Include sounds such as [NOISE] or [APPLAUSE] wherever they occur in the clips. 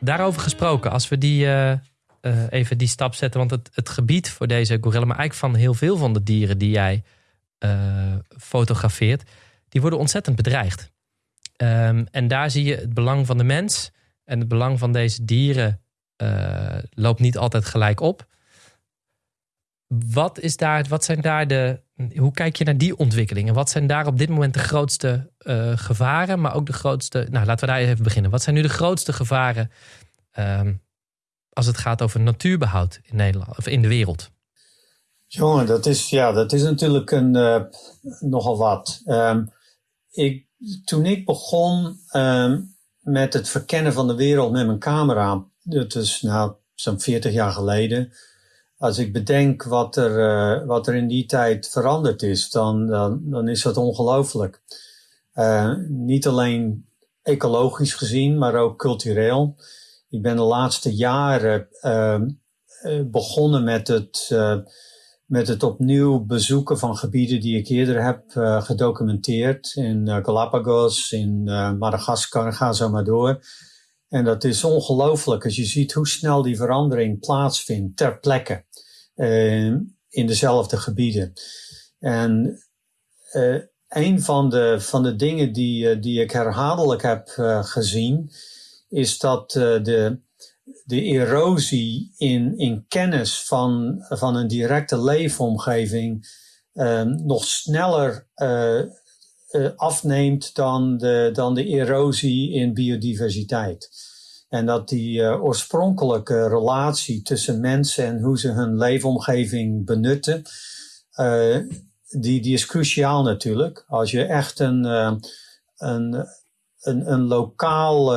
Daarover gesproken, als we die, uh, uh, even die stap zetten. Want het, het gebied voor deze gorilla, maar eigenlijk van heel veel van de dieren die jij uh, fotografeert, die worden ontzettend bedreigd. Um, en daar zie je het belang van de mens en het belang van deze dieren loopt niet altijd gelijk op. Wat, is daar, wat zijn daar de. Hoe kijk je naar die ontwikkelingen? Wat zijn daar op dit moment de grootste uh, gevaren, maar ook de grootste. Nou, laten we daar even beginnen. Wat zijn nu de grootste gevaren um, als het gaat over natuurbehoud in Nederland of in de wereld? Jongen, dat is, ja, dat is natuurlijk een, uh, nogal wat. Um, ik, toen ik begon um, met het verkennen van de wereld met mijn camera, dat is nou zo'n 40 jaar geleden als ik bedenk wat er, uh, wat er in die tijd veranderd is, dan, dan, dan is dat ongelooflijk. Uh, niet alleen ecologisch gezien, maar ook cultureel. Ik ben de laatste jaren uh, begonnen met het, met het opnieuw bezoeken van gebieden die ik eerder heb gedocumenteerd. In Galapagos, in Madagaskar, ga zo maar door. En dat is ongelooflijk als je ziet hoe snel die verandering plaatsvindt ter plekke in dezelfde gebieden. En uh, een van de, van de dingen die, uh, die ik herhaaldelijk heb gezien, is dat de, de erosie in, in kennis van, van een directe leefomgeving nog sneller afneemt dan de, dan de erosie in biodiversiteit. En dat die uh, oorspronkelijke relatie tussen mensen en hoe ze hun leefomgeving benutten, uh, die, die is cruciaal natuurlijk. Als je echt een, uh, een, een, een lokaal,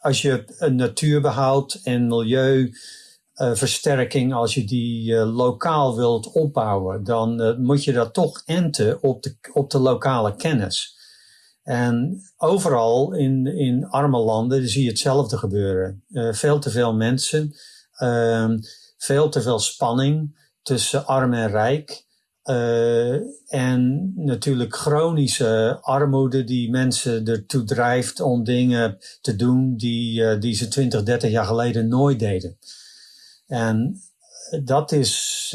als je een natuurbehoud en milieuversterking, als je die lokaal wilt opbouwen, dan moet je dat toch enten op de, op de lokale kennis. En overal in, in arme landen zie je hetzelfde gebeuren. Uh, veel te veel mensen, uh, veel te veel spanning tussen arm en rijk. Uh, en natuurlijk chronische armoede die mensen ertoe drijft om dingen te doen die, uh, die ze 20, 30 jaar geleden nooit deden. En dat is,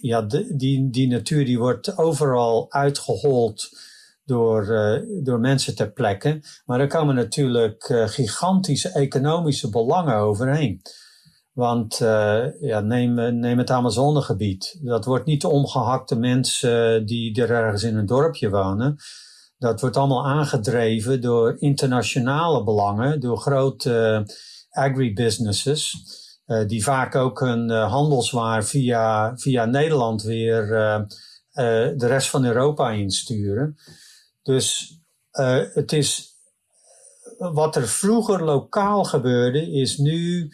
ja, die, die natuur die wordt overal uitgehold door, uh, door mensen ter plekke. Maar er komen natuurlijk uh, gigantische economische belangen overheen. Want uh, ja, neem, neem het Amazonegebied. Dat wordt niet de omgehakte mensen die er ergens in een dorpje wonen. Dat wordt allemaal aangedreven door internationale belangen, door grote agribusinesses. die vaak ook hun handelswaar via, via Nederland weer de rest van Europa insturen. Dus uh, het is wat er vroeger lokaal gebeurde, is nu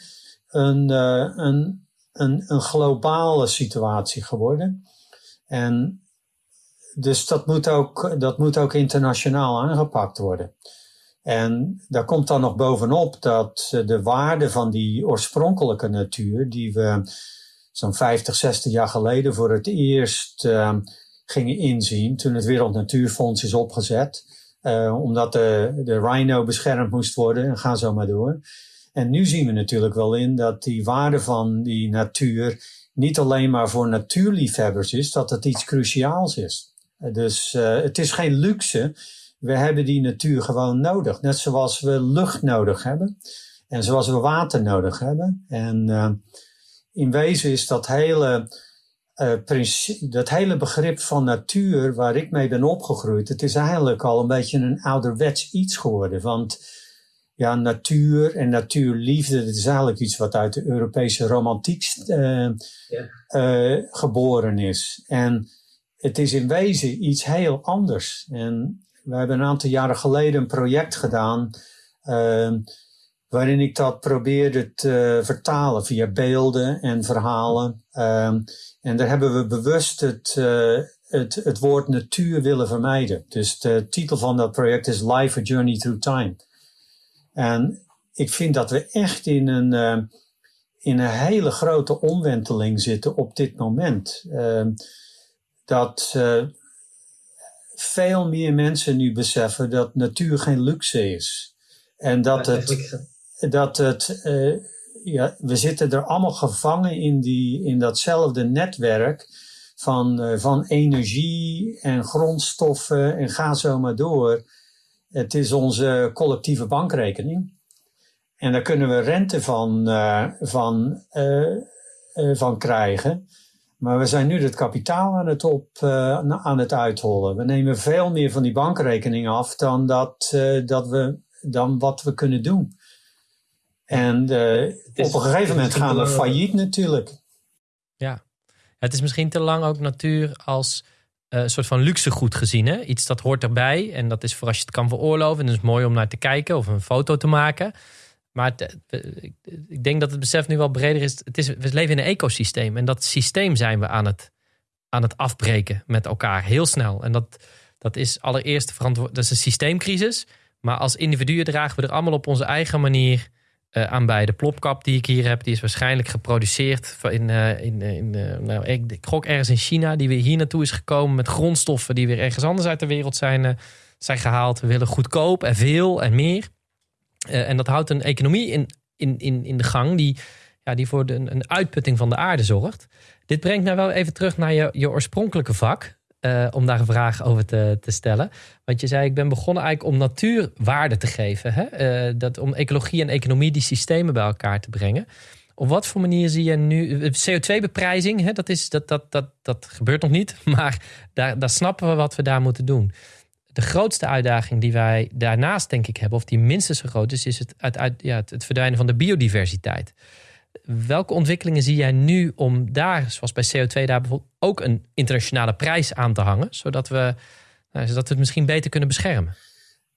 een, uh, een, een, een globale situatie geworden. En dus dat moet, ook, dat moet ook internationaal aangepakt worden. En daar komt dan nog bovenop dat de waarde van die oorspronkelijke natuur, die we zo'n 50, 60 jaar geleden voor het eerst uh, gingen inzien toen het Wereld Natuurfonds is opgezet. Uh, omdat de, de rhino beschermd moest worden en ga zo maar door. En nu zien we natuurlijk wel in dat die waarde van die natuur niet alleen maar voor natuurliefhebbers is, dat het iets cruciaals is. Dus uh, het is geen luxe. We hebben die natuur gewoon nodig. Net zoals we lucht nodig hebben. En zoals we water nodig hebben. En uh, in wezen is dat hele uh, dat hele begrip van natuur waar ik mee ben opgegroeid, het is eigenlijk al een beetje een ouderwets iets geworden. Want ja, natuur en natuurliefde, dat is eigenlijk iets wat uit de Europese romantiek uh, ja. uh, geboren is. En het is in wezen iets heel anders. En we hebben een aantal jaren geleden een project gedaan waarin ik dat probeerde te vertalen via beelden en verhalen. Um, en daar hebben we bewust het, uh, het, het woord natuur willen vermijden. Dus de titel van dat project is Life a Journey Through Time. En ik vind dat we echt in een, uh, in een hele grote omwenteling zitten op dit moment. Uh, dat uh, veel meer mensen nu beseffen dat natuur geen luxe is. En dat het, dat het ja, we zitten er allemaal gevangen in, die, in datzelfde netwerk van, van energie en grondstoffen en ga zo maar door. Het is onze collectieve bankrekening. En daar kunnen we rente van, van, van krijgen. Maar we zijn nu het kapitaal aan het, op, aan het uithollen. We nemen veel meer van die bankrekening af dan, dat, dat we, dan wat we kunnen doen. En uh, op een gegeven moment gaan we failliet natuurlijk. Ja, het is misschien te lang ook natuur als een soort van luxegoed gezien. Hè? Iets dat hoort erbij en dat is voor als je het kan veroorloven. En dat is mooi om naar te kijken of een foto te maken. Maar ik denk dat het besef nu wel breder is. Het is. We leven in een ecosysteem. En dat systeem zijn we aan het, aan het afbreken met elkaar. Heel snel. En dat, dat is allereerst verantwoord. Dat is een systeemcrisis. Maar als individuen dragen we er allemaal op onze eigen manier uh, aan bij. De plopkap die ik hier heb, die is waarschijnlijk geproduceerd in, uh, in, in uh, nou, ik, ik gok ergens in China, die weer hier naartoe is gekomen met grondstoffen die weer ergens anders uit de wereld zijn, zijn gehaald. We willen goedkoop en veel en meer. En dat houdt een economie in, in, in, in de gang die, ja, die voor de, een uitputting van de aarde zorgt. Dit brengt mij wel even terug naar je, je oorspronkelijke vak. Uh, om daar een vraag over te, te stellen. Want je zei, ik ben begonnen eigenlijk om natuurwaarde te geven. Hè? Uh, dat, om ecologie en economie die systemen bij elkaar te brengen. Op wat voor manier zie je nu CO2-beprijzing? Dat, is, dat, dat, dat, dat gebeurt nog niet, [LAUGHS] maar daar, daar snappen we wat we daar moeten doen de grootste uitdaging die wij daarnaast, denk ik, hebben, of die minstens zo groot is, is het, uit, ja, het, verdwijnen van de biodiversiteit. Welke ontwikkelingen zie jij nu om daar, zoals bij CO2, daar bijvoorbeeld ook een internationale prijs aan te hangen, zodat we, nou, zodat we het misschien beter kunnen beschermen?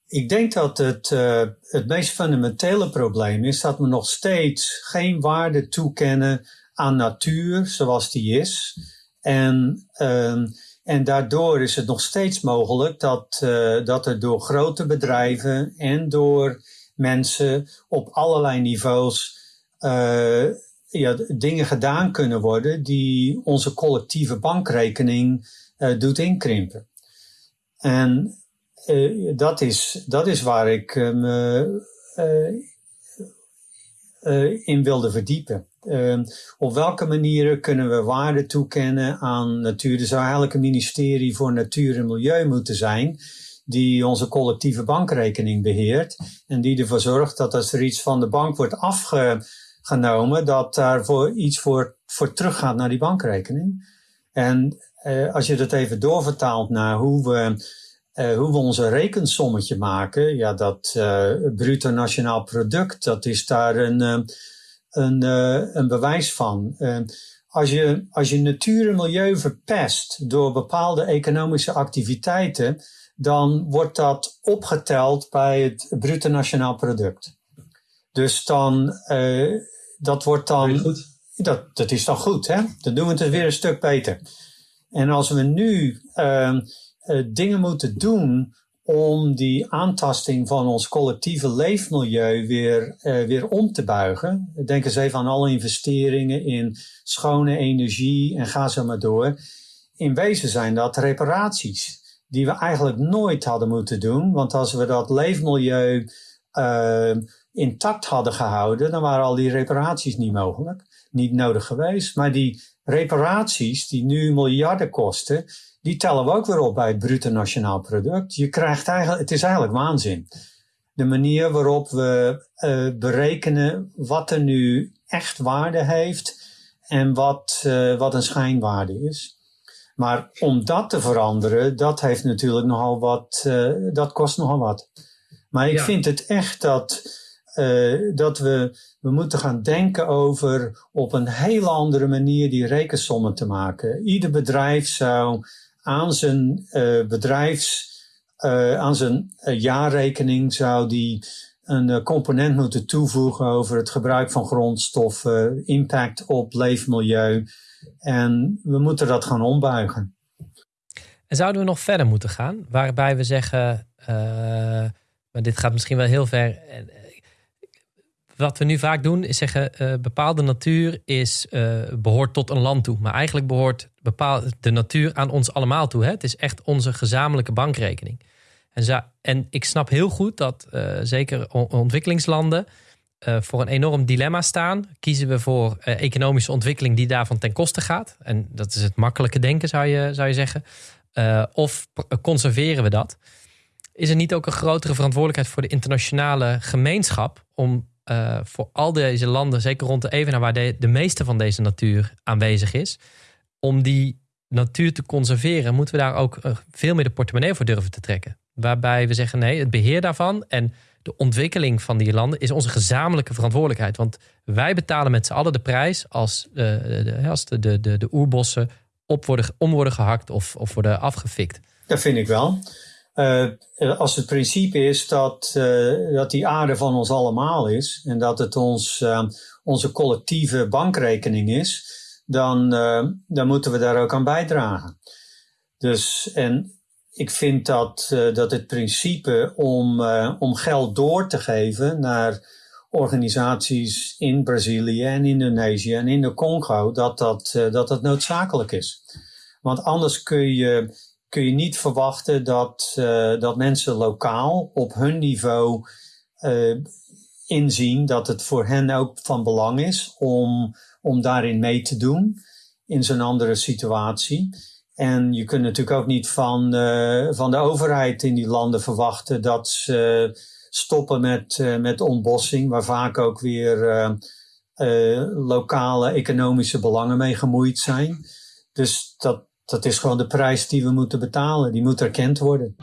Ik denk dat het, uh, het meest fundamentele probleem is dat we nog steeds geen waarde toekennen aan natuur zoals die is. En uh, en daardoor is het nog steeds mogelijk dat, uh, dat er door grote bedrijven en door mensen op allerlei niveaus uh, ja, dingen gedaan kunnen worden die onze collectieve bankrekening uh, doet inkrimpen. En dat, is, dat is waar ik me in wilde verdiepen. Uh, op welke manieren kunnen we waarde toekennen aan natuur? Er zou eigenlijk een ministerie voor natuur en milieu moeten zijn, die onze collectieve bankrekening beheert. En die ervoor zorgt dat als er iets van de bank wordt afgenomen, dat daarvoor iets voor, voor teruggaat naar die bankrekening. En uh, als je dat even doorvertaalt naar hoe we, uh, hoe we onze rekensommetje maken, ja, dat uh, bruto nationaal product, dat is daar een een, uh, een bewijs van. Als, je, als je natuur en milieu verpest door bepaalde economische activiteiten, dan wordt dat opgeteld bij het bruto nationaal product. Dus dan, uh, dat wordt dan. Goed. Dat, dat is dan goed, hè? Dan doen we het weer een stuk beter. En als we nu dingen moeten doen om die aantasting van ons collectieve leefmilieu weer, uh, weer om te buigen. Denk eens even aan alle investeringen in schone energie en ga zo maar door. In wezen zijn dat reparaties die we eigenlijk nooit hadden moeten doen. Want als we dat leefmilieu uh, intact hadden gehouden, dan waren al die reparaties niet mogelijk, niet nodig geweest. Maar die reparaties die nu miljarden kosten, die tellen we ook weer op bij het bruto nationaal product. Je krijgt eigenlijk, het is eigenlijk waanzin. De manier waarop we uh, berekenen wat er nu echt waarde heeft en wat, uh, wat een schijnwaarde is. Maar om dat te veranderen, dat heeft natuurlijk nogal wat, uh, dat kost nogal wat. Maar ik ja. vind het echt dat, dat we, we moeten gaan denken over op een hele andere manier die rekensommen te maken. Ieder bedrijf zou aan zijn uh, bedrijfs, uh, aan zijn uh, jaarrekening zou die een component moeten toevoegen over het gebruik van grondstoffen, impact op leefmilieu. En we moeten dat gaan ombuigen. En zouden we nog verder moeten gaan, waarbij we zeggen, maar dit gaat misschien wel heel ver wat we nu vaak doen is zeggen, uh, bepaalde natuur is, uh, behoort tot een land toe. Maar eigenlijk behoort bepaald de natuur aan ons allemaal toe. Hè? Het is echt onze gezamenlijke bankrekening. En, en ik snap heel goed dat zeker ontwikkelingslanden voor een enorm dilemma staan. Kiezen we voor economische ontwikkeling die daarvan ten koste gaat? En dat is het makkelijke denken, zou je, zou je zeggen. of conserveren we dat? Is er niet ook een grotere verantwoordelijkheid voor de internationale gemeenschap om uh, voor al deze landen, zeker rond de Evenaar, waar de, de meeste van deze natuur aanwezig is, om die natuur te conserveren, moeten we daar ook uh, veel meer de portemonnee voor durven te trekken. Waarbij we zeggen: nee, het beheer daarvan en de ontwikkeling van die landen is onze gezamenlijke verantwoordelijkheid. Want wij betalen met z'n allen de prijs als, uh, de, de, de, de oerbossen op worden, om worden gehakt of, of worden afgefikt. Dat vind ik wel. Uh, als het principe is dat, uh, dat die aarde van ons allemaal is en dat het ons, uh, onze collectieve bankrekening is, dan, dan moeten we daar ook aan bijdragen. Dus, en ik vind dat, dat het principe om, om geld door te geven naar organisaties in Brazilië en Indonesië en in de Congo, dat dat, dat, dat noodzakelijk is. Want anders kun je kun je niet verwachten dat, uh, dat mensen lokaal op hun niveau uh, inzien dat het voor hen ook van belang is om, om daarin mee te doen in zo'n andere situatie. En je kunt natuurlijk ook niet van, uh, van de overheid in die landen verwachten dat ze stoppen met, met ontbossing, waar vaak ook weer lokale economische belangen mee gemoeid zijn. Dus dat, dat is gewoon de prijs die we moeten betalen. Die moet erkend worden.